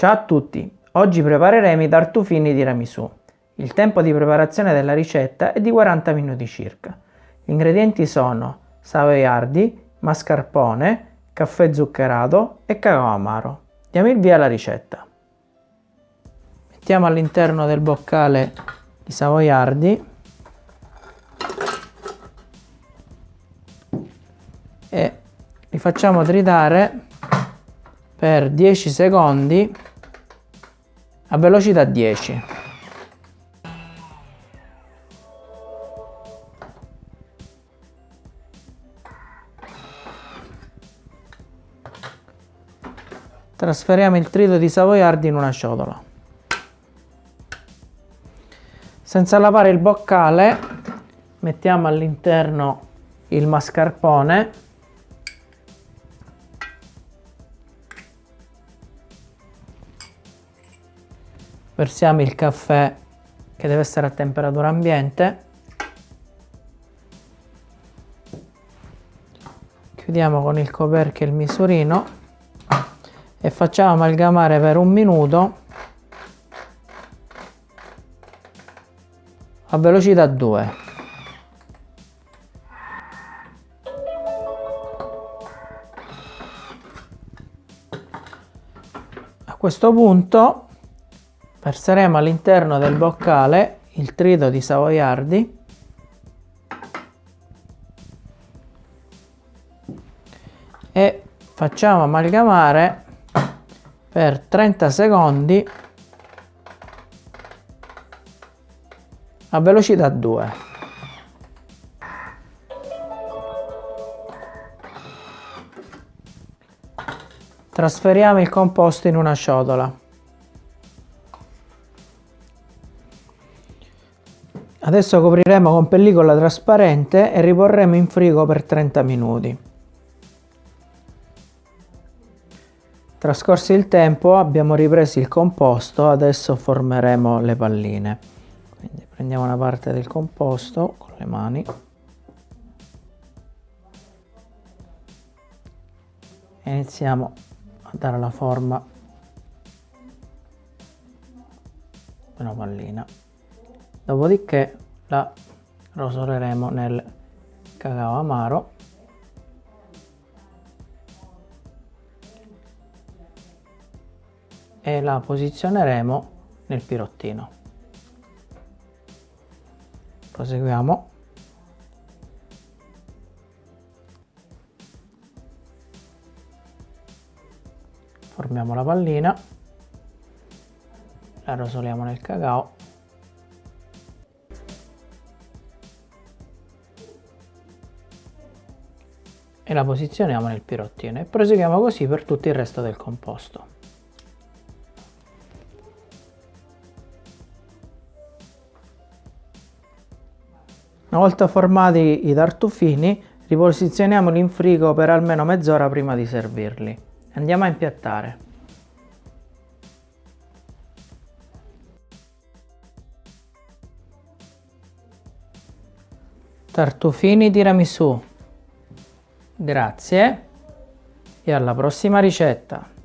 Ciao a tutti! Oggi prepareremo i tartufini tiramisù. Il tempo di preparazione della ricetta è di 40 minuti circa. Gli ingredienti sono savoiardi, mascarpone, caffè zuccherato e cacao amaro. Diamo il via alla ricetta. Mettiamo all'interno del boccale i savoiardi e li facciamo tritare per 10 secondi a velocità 10. Trasferiamo il trito di savoiardi in una ciotola. Senza lavare il boccale mettiamo all'interno il mascarpone versiamo il caffè che deve essere a temperatura ambiente. Chiudiamo con il coperchio il misurino e facciamo amalgamare per un minuto a velocità 2 a questo punto verseremo all'interno del boccale il trito di savoiardi. E facciamo amalgamare per 30 secondi a velocità 2 trasferiamo il composto in una ciotola Adesso copriremo con pellicola trasparente e riporremo in frigo per 30 minuti. Trascorso il tempo abbiamo ripreso il composto, adesso formeremo le palline. Quindi prendiamo una parte del composto con le mani. E iniziamo a dare la forma di una pallina dopodiché la rosoleremo nel cacao amaro. E la posizioneremo nel pirottino. Proseguiamo. Formiamo la pallina. La rosoliamo nel cacao e la posizioniamo nel pirottino e proseguiamo così per tutto il resto del composto. Una volta formati i tartufini riposizioniamoli in frigo per almeno mezz'ora prima di servirli. Andiamo a impiattare. Tartufini tiramisù Grazie e alla prossima ricetta!